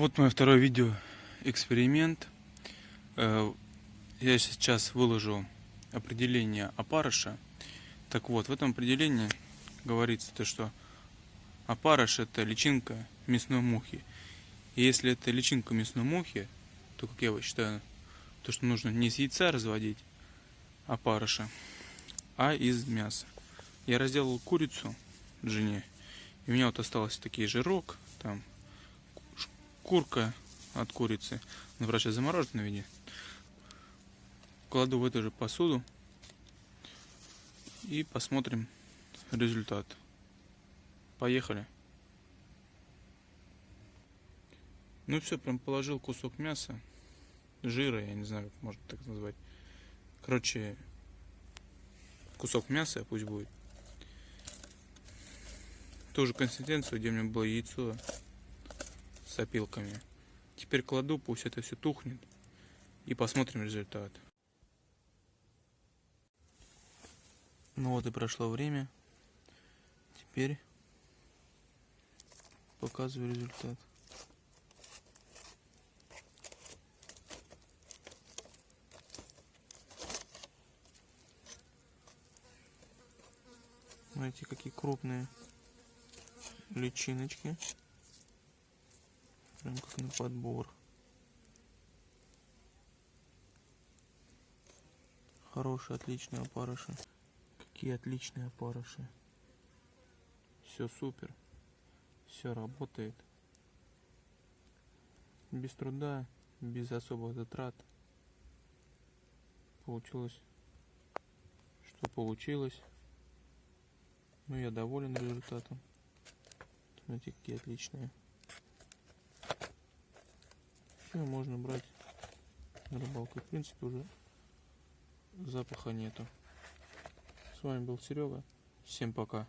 Вот мое второе видео эксперимент. Э, Я сейчас выложу определение опарыша. Так вот, в этом определении говорится то, что опарыш это личинка мясной мухи. И если это личинка мясной мухи, то, как я считаю, то, что нужно не из яйца разводить опарыша, а из мяса. Я разделал курицу жене, и у меня вот осталось такие жирок, там курка от курицы, ну, вроде замороженной виде. Кладу в эту же посуду и посмотрим результат. Поехали. Ну все, прям положил кусок мяса, жира, я не знаю, как можно так назвать. Короче, кусок мяса пусть будет. Ту же консистенцию, где у меня было яйцо опилками. Теперь кладу, пусть это все тухнет. И посмотрим результат. Ну вот и прошло время. Теперь показываю результат. Смотрите, какие крупные личиночки. Прям как на подбор. Хорошие, отличные опарыши. Какие отличные опарыши. Все супер. Все работает. Без труда, без особых затрат. Получилось, что получилось. Ну, я доволен результатом. Смотрите, какие отличные. Все, можно брать на рыбалку. В принципе, уже запаха нету. С вами был Серега. Всем пока.